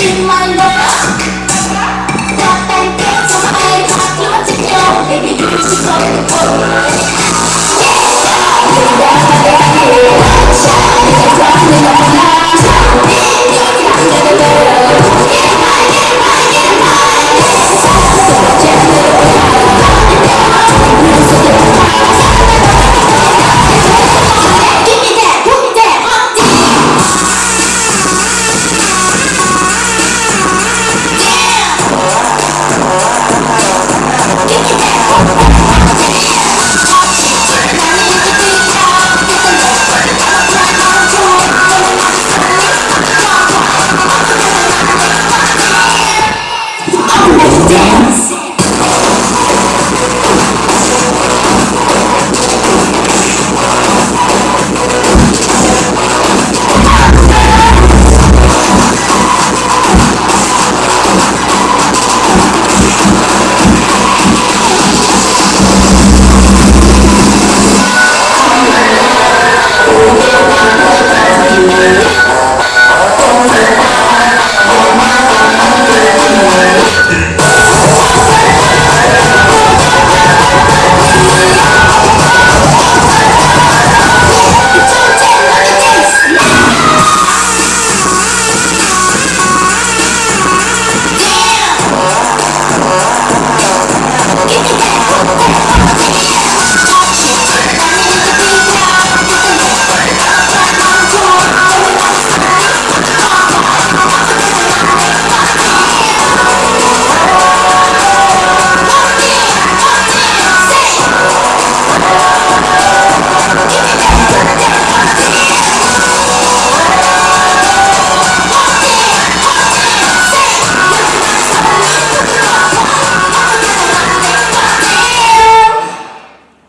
In my life, you should go.